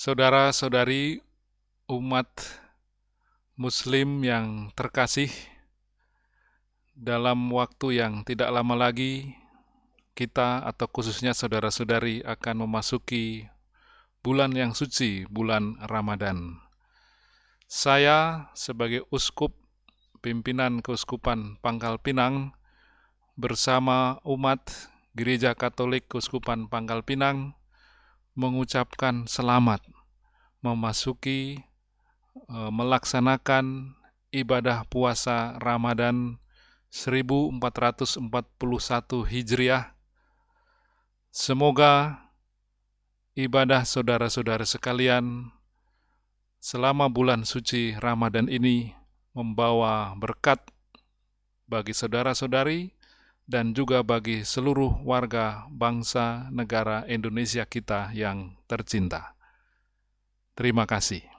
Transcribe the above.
Saudara-saudari umat Muslim yang terkasih, dalam waktu yang tidak lama lagi, kita atau khususnya saudara-saudari akan memasuki bulan yang suci, bulan Ramadan. Saya sebagai uskup pimpinan Keuskupan Pangkal Pinang bersama umat Gereja Katolik Keuskupan Pangkal Pinang mengucapkan selamat memasuki e, melaksanakan ibadah puasa Ramadan 1441 Hijriah. Semoga ibadah saudara-saudara sekalian selama bulan suci Ramadan ini membawa berkat bagi saudara-saudari dan juga bagi seluruh warga bangsa negara Indonesia kita yang tercinta. Terima kasih.